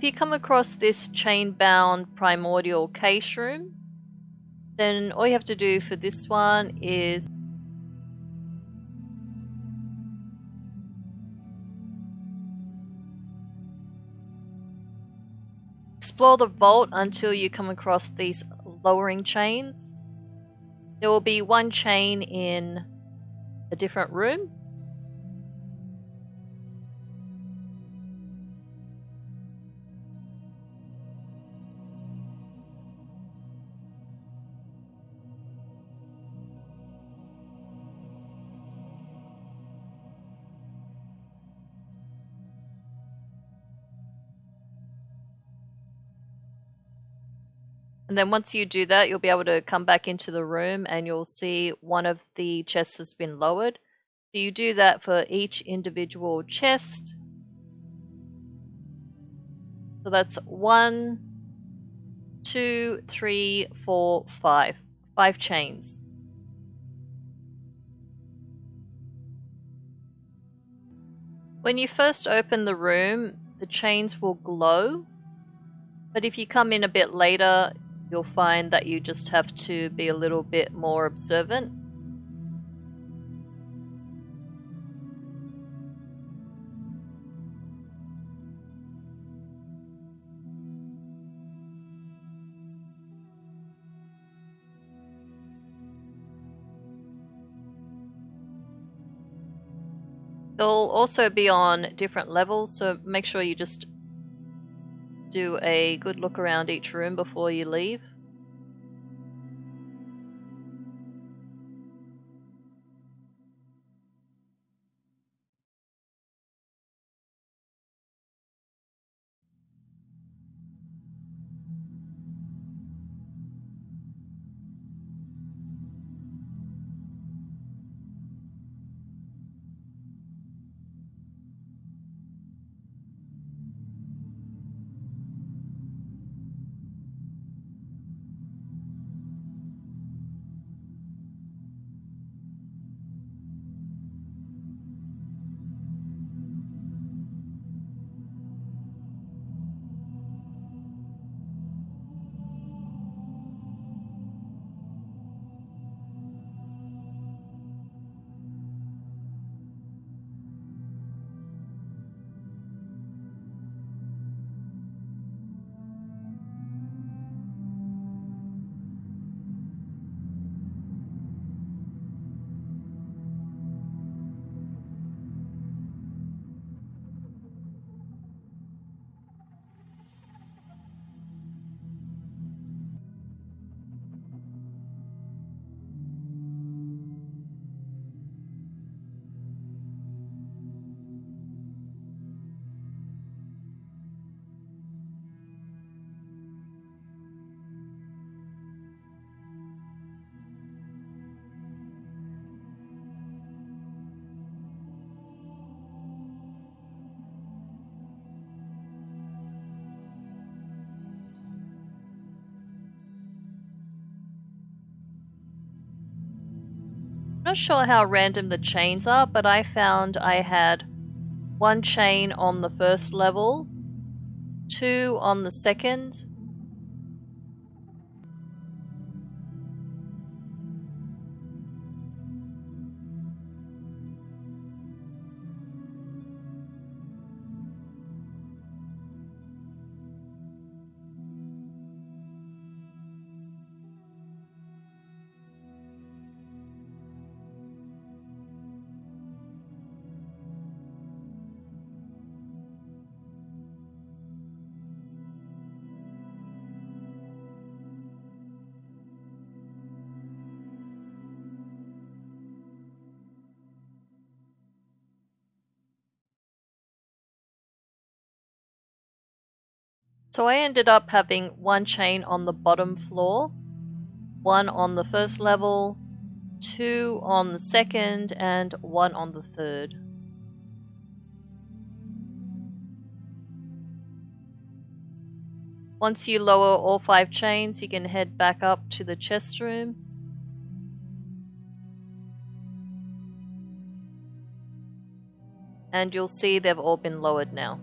If you come across this chain-bound primordial cache room, then all you have to do for this one is explore the vault until you come across these lowering chains. There will be one chain in a different room And then once you do that, you'll be able to come back into the room and you'll see one of the chests has been lowered. So you do that for each individual chest. So that's one, two, three, four, five. Five chains. When you first open the room, the chains will glow. But if you come in a bit later, you'll find that you just have to be a little bit more observant. They'll also be on different levels, so make sure you just do a good look around each room before you leave. Not sure how random the chains are, but I found I had one chain on the first level, two on the second, So I ended up having one chain on the bottom floor, one on the first level, two on the second, and one on the third. Once you lower all five chains, you can head back up to the chest room. And you'll see they've all been lowered now.